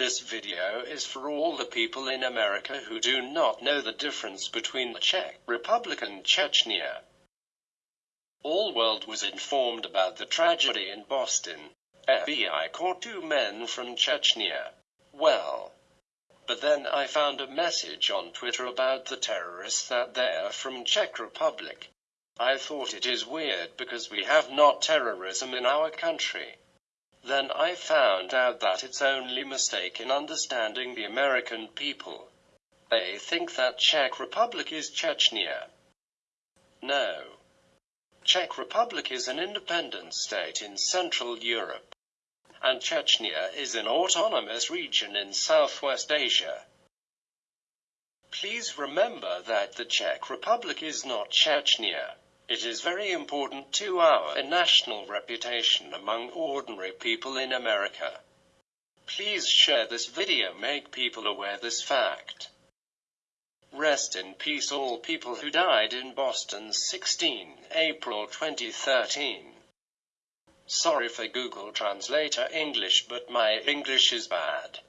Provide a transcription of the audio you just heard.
This video is for all the people in America who do not know the difference between the Czech Republic and Chechnya. All world was informed about the tragedy in Boston. FBI caught two men from Chechnya. Well, but then I found a message on Twitter about the terrorists that they're from Czech Republic. I thought it is weird because we have not terrorism in our country. Then I found out that it's only mistake in understanding the American people. They think that Czech Republic is Chechnya. No. Czech Republic is an independent state in Central Europe. And Chechnya is an autonomous region in Southwest Asia. Please remember that the Czech Republic is not Chechnya. It is very important to our national reputation among ordinary people in America. Please share this video make people aware this fact. Rest in peace all people who died in Boston 16 April 2013. Sorry for Google Translator English but my English is bad.